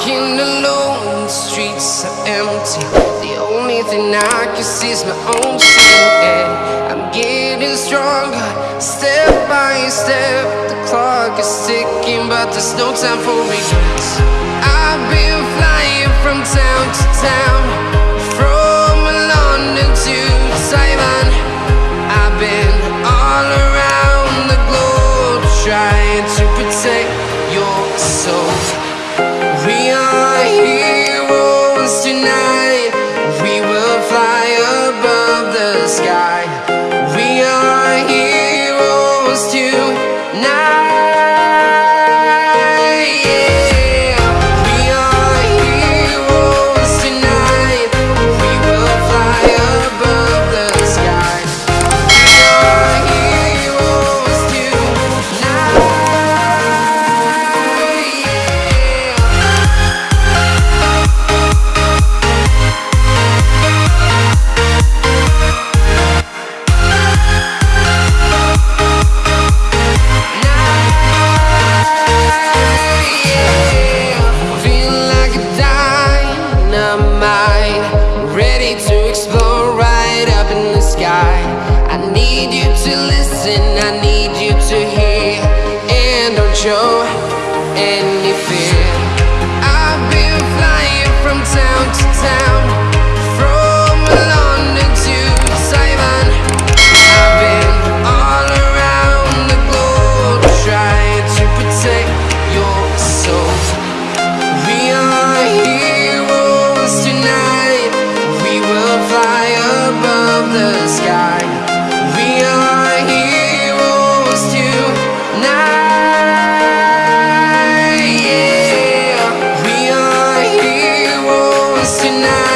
Walking alone, the streets are empty. The only thing I can see is my own silhouette. I'm getting stronger, step by step. The clock is ticking, but there's no time for regrets I've been flying from town to town. Tonight. Need you to listen, I need you to hear, and don't show any fear. I've been flying from town to town, tonight.